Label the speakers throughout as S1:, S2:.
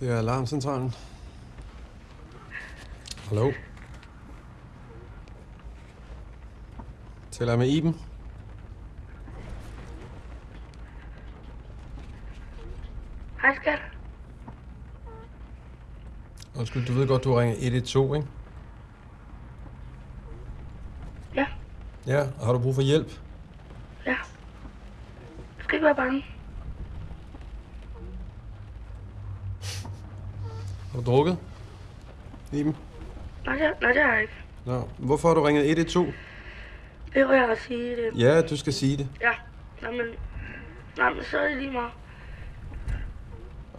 S1: Det er alarmcentralen. Hallo? Taler jeg med Iben?
S2: Hej skat.
S1: Undskyld, du ved godt, du ringer 112, ikke?
S2: Ja,
S1: Ja, og har du brug for hjælp?
S2: ja. Du skal ikke være bange.
S1: Har du drukket? Iben?
S2: Nej, det, nej, det har jeg ikke.
S1: Nå, hvorfor har du ringet 112?
S2: Det var jeg at sige det.
S1: Ja, du skal sige det.
S2: Ja, nej, men, nej, men så er det lige meget.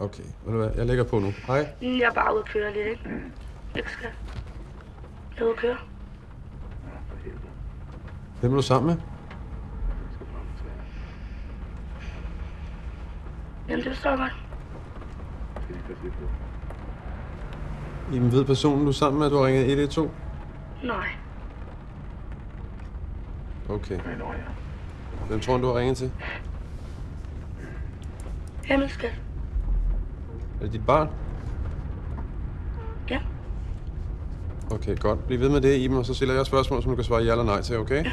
S1: Okay, ved du hvad, jeg lægger på nu. Hej.
S2: Jeg er bare ude at køre lidt, ikke? Ikke skat. Jeg er ude at køre.
S1: Hvem er du sammen med?
S2: Jamen, det forstår jeg godt.
S1: Iben, ved personen, du er sammen med, at du har ringet 112?
S2: Nej.
S1: Okay. Hvem tror du, du har ringet til?
S2: Jamen, skat.
S1: Er det dit barn?
S2: Ja.
S1: Okay, godt. Bliv ved med det, Iben, og så stiller jeg spørgsmål, som du kan svare ja eller nej til, okay? Ja.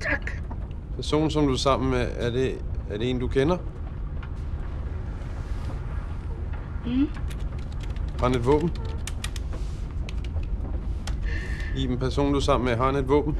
S2: Tak.
S1: Personen, som du er sammen med, er det, er det en, du kender?
S2: Mm.
S1: Har et våben? Iben, personen, du er sammen med, har han et våben?